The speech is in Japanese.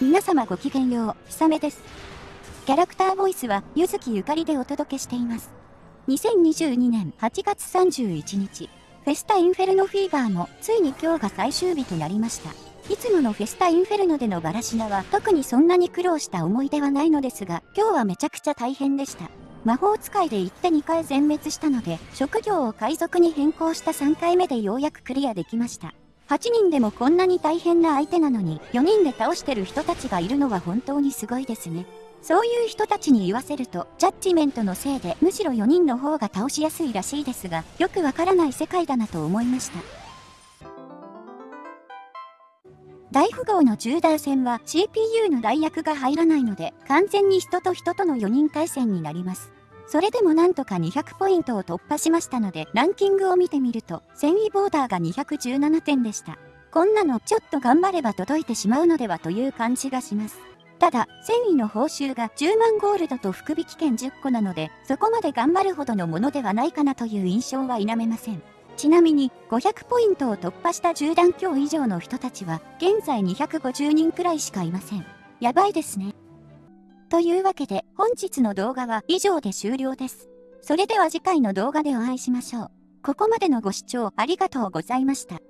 皆様ごきげんよう、ひさめです。キャラクターボイスは、ゆずきゆかりでお届けしています。2022年8月31日、フェスタインフェルノフィーバーも、ついに今日が最終日となりました。いつものフェスタインフェルノでのバラシナは、特にそんなに苦労した思い出はないのですが、今日はめちゃくちゃ大変でした。魔法使いで行って2回全滅したので、職業を海賊に変更した3回目でようやくクリアできました。8人でもこんなに大変な相手なのに、4人で倒してる人たちがいるのは本当にすごいですね。そういう人たちに言わせると、ジャッジメントのせいでむしろ4人の方が倒しやすいらしいですが、よくわからない世界だなと思いました。大富豪の中ー戦は CPU の代役が入らないので、完全に人と人との4人対戦になります。それでもなんとか200ポイントを突破しましたので、ランキングを見てみると、繊維ボーダーが217点でした。こんなのちょっと頑張れば届いてしまうのではという感じがします。ただ、繊維の報酬が10万ゴールドと福引券10個なので、そこまで頑張るほどのものではないかなという印象は否めません。ちなみに、500ポイントを突破した10段強以上の人たちは、現在250人くらいしかいません。やばいですね。というわけで本日の動画は以上で終了です。それでは次回の動画でお会いしましょう。ここまでのご視聴ありがとうございました。